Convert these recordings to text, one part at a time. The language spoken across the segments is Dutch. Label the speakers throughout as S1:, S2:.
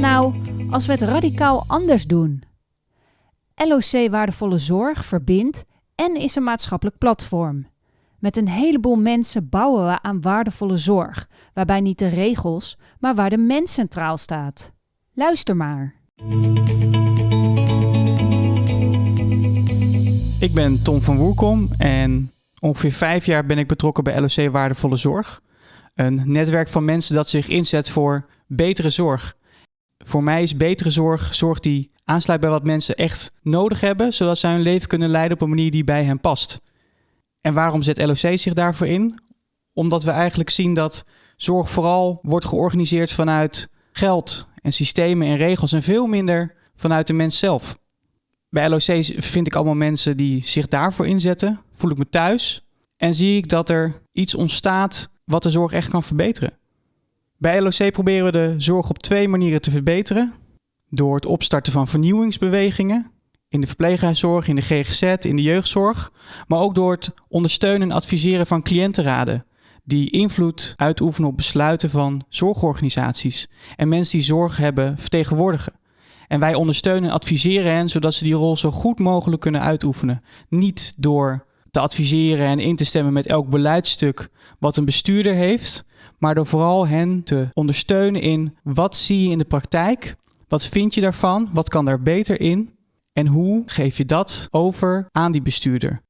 S1: Nou als we het radicaal anders doen? LOC Waardevolle Zorg verbindt en is een maatschappelijk platform. Met een heleboel mensen bouwen we aan waardevolle zorg, waarbij niet de regels, maar waar de mens centraal staat. Luister maar.
S2: Ik ben Tom van Woerkom en ongeveer vijf jaar ben ik betrokken bij LOC Waardevolle Zorg. Een netwerk van mensen dat zich inzet voor betere zorg. Voor mij is betere zorg zorg die aansluit bij wat mensen echt nodig hebben, zodat zij hun leven kunnen leiden op een manier die bij hen past. En waarom zet LOC zich daarvoor in? Omdat we eigenlijk zien dat zorg vooral wordt georganiseerd vanuit geld en systemen en regels en veel minder vanuit de mens zelf. Bij LOC vind ik allemaal mensen die zich daarvoor inzetten, voel ik me thuis en zie ik dat er iets ontstaat wat de zorg echt kan verbeteren. Bij LOC proberen we de zorg op twee manieren te verbeteren. Door het opstarten van vernieuwingsbewegingen in de verpleeghuiszorg, in de GGZ, in de jeugdzorg, maar ook door het ondersteunen en adviseren van cliëntenraden die invloed uitoefenen op besluiten van zorgorganisaties en mensen die zorg hebben vertegenwoordigen. En wij ondersteunen en adviseren hen zodat ze die rol zo goed mogelijk kunnen uitoefenen. Niet door te adviseren en in te stemmen met elk beleidstuk wat een bestuurder heeft, maar door vooral hen te ondersteunen in wat zie je in de praktijk, wat vind je daarvan, wat kan daar beter in en hoe geef je dat over aan die bestuurder.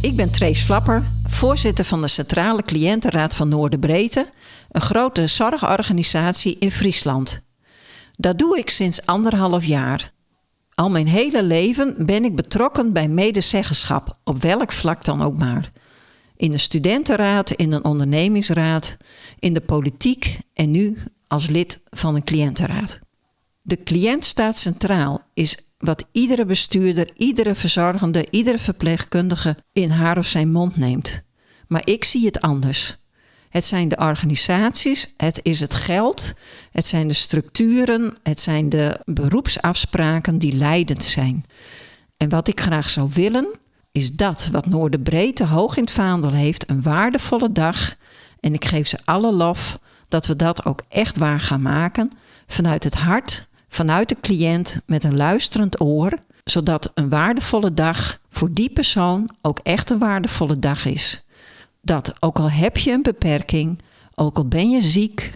S3: Ik ben Trace Flapper, voorzitter van de Centrale Cliëntenraad van Noorderbreedte, een grote zorgorganisatie in Friesland. Dat doe ik sinds anderhalf jaar. Al mijn hele leven ben ik betrokken bij medezeggenschap, op welk vlak dan ook maar. In een studentenraad, in een ondernemingsraad, in de politiek en nu als lid van een cliëntenraad. De cliënt staat centraal, is wat iedere bestuurder, iedere verzorgende, iedere verpleegkundige in haar of zijn mond neemt. Maar ik zie het anders. Het zijn de organisaties, het is het geld, het zijn de structuren, het zijn de beroepsafspraken die leidend zijn. En wat ik graag zou willen, is dat wat Noorderbreedte hoog in het vaandel heeft, een waardevolle dag. En ik geef ze alle lof dat we dat ook echt waar gaan maken, vanuit het hart, vanuit de cliënt, met een luisterend oor, zodat een waardevolle dag voor die persoon ook echt een waardevolle dag is dat ook al heb je een beperking, ook al ben je ziek,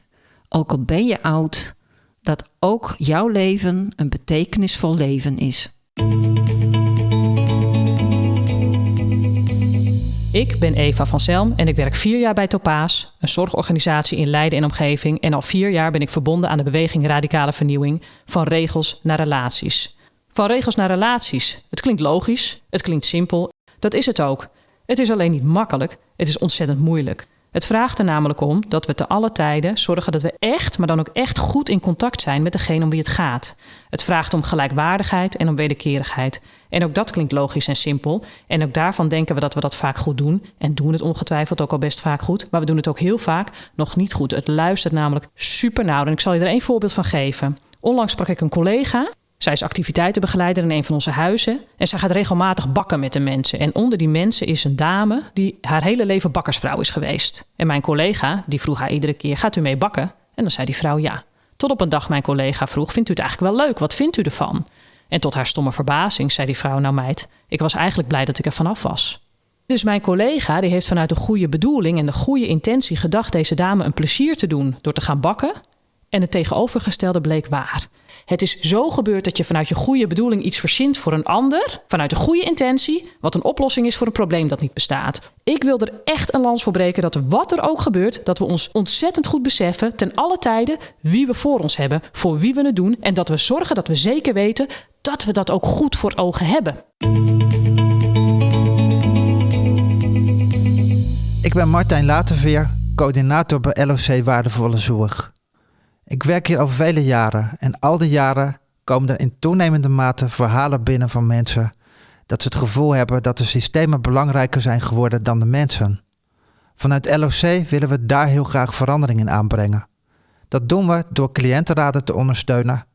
S3: ook al ben je oud, dat ook jouw leven een betekenisvol leven is.
S4: Ik ben Eva van Selm en ik werk vier jaar bij Topaas, een zorgorganisatie in Leiden en omgeving. En al vier jaar ben ik verbonden aan de beweging Radicale Vernieuwing van regels naar relaties. Van regels naar relaties. Het klinkt logisch, het klinkt simpel, dat is het ook. Het is alleen niet makkelijk, het is ontzettend moeilijk. Het vraagt er namelijk om dat we te alle tijden zorgen dat we echt, maar dan ook echt goed in contact zijn met degene om wie het gaat. Het vraagt om gelijkwaardigheid en om wederkerigheid. En ook dat klinkt logisch en simpel. En ook daarvan denken we dat we dat vaak goed doen. En doen het ongetwijfeld ook al best vaak goed. Maar we doen het ook heel vaak nog niet goed. Het luistert namelijk super nauw. En ik zal je er één voorbeeld van geven. Onlangs sprak ik een collega zij is activiteitenbegeleider in een van onze huizen. En zij gaat regelmatig bakken met de mensen. En onder die mensen is een dame die haar hele leven bakkersvrouw is geweest. En mijn collega die vroeg haar iedere keer: Gaat u mee bakken? En dan zei die vrouw ja. Tot op een dag mijn collega vroeg: Vindt u het eigenlijk wel leuk? Wat vindt u ervan? En tot haar stomme verbazing zei die vrouw: Nou, meid, ik was eigenlijk blij dat ik er vanaf was. Dus mijn collega die heeft vanuit de goede bedoeling en de goede intentie gedacht deze dame een plezier te doen door te gaan bakken. En het tegenovergestelde bleek waar. Het is zo gebeurd dat je vanuit je goede bedoeling iets verzint voor een ander, vanuit de goede intentie, wat een oplossing is voor een probleem dat niet bestaat. Ik wil er echt een lans voor breken dat wat er ook gebeurt, dat we ons ontzettend goed beseffen, ten alle tijden, wie we voor ons hebben, voor wie we het doen en dat we zorgen dat we zeker weten dat we dat ook goed voor ogen hebben.
S5: Ik ben Martijn Laterveer, coördinator bij LOC Waardevolle Zorg. Ik werk hier al vele jaren en al die jaren komen er in toenemende mate verhalen binnen van mensen dat ze het gevoel hebben dat de systemen belangrijker zijn geworden dan de mensen. Vanuit LOC willen we daar heel graag verandering in aanbrengen. Dat doen we door cliëntenraden te ondersteunen.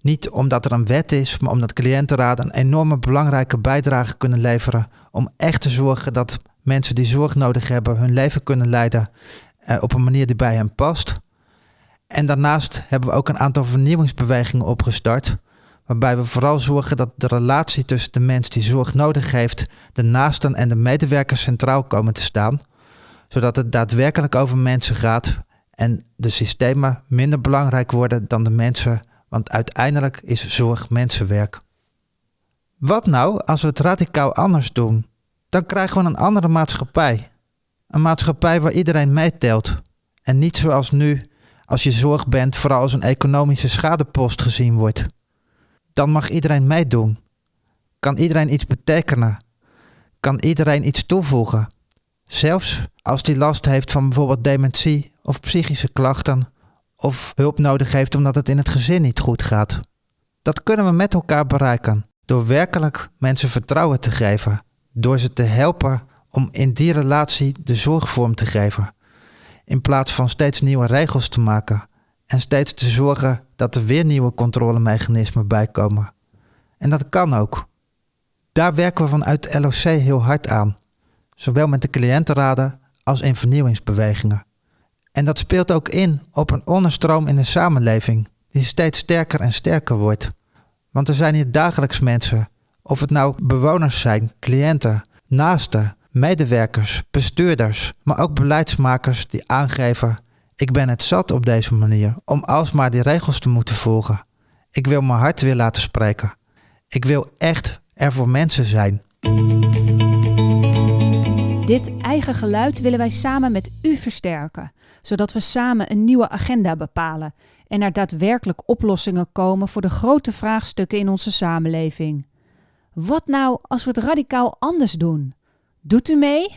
S5: Niet omdat er een wet is, maar omdat cliëntenraden een enorme belangrijke bijdrage kunnen leveren om echt te zorgen dat mensen die zorg nodig hebben hun leven kunnen leiden uh, op een manier die bij hem past. En daarnaast hebben we ook een aantal vernieuwingsbewegingen opgestart. Waarbij we vooral zorgen dat de relatie tussen de mens die zorg nodig heeft, de naasten en de medewerkers centraal komen te staan. Zodat het daadwerkelijk over mensen gaat en de systemen minder belangrijk worden dan de mensen. Want uiteindelijk is zorg mensenwerk. Wat nou als we het radicaal anders doen? Dan krijgen we een andere maatschappij. Een maatschappij waar iedereen meetelt. En niet zoals nu, als je zorg bent, vooral als een economische schadepost gezien wordt. Dan mag iedereen meedoen. Kan iedereen iets betekenen? Kan iedereen iets toevoegen? Zelfs als die last heeft van bijvoorbeeld dementie of psychische klachten of hulp nodig heeft omdat het in het gezin niet goed gaat. Dat kunnen we met elkaar bereiken door werkelijk mensen vertrouwen te geven, door ze te helpen om in die relatie de zorgvorm te geven, in plaats van steeds nieuwe regels te maken en steeds te zorgen dat er weer nieuwe controlemechanismen bijkomen. En dat kan ook. Daar werken we vanuit LOC heel hard aan, zowel met de cliëntenraden als in vernieuwingsbewegingen. En dat speelt ook in op een onderstroom in de samenleving die steeds sterker en sterker wordt. Want er zijn hier dagelijks mensen, of het nou bewoners zijn, cliënten, naasten, medewerkers, bestuurders, maar ook beleidsmakers die aangeven: ik ben het zat op deze manier om alsmaar die regels te moeten volgen. Ik wil mijn hart weer laten spreken. Ik wil echt er voor mensen zijn.
S1: Dit eigen geluid willen wij samen met u versterken, zodat we samen een nieuwe agenda bepalen en er daadwerkelijk oplossingen komen voor de grote vraagstukken in onze samenleving. Wat nou als we het radicaal anders doen? Doet u mee?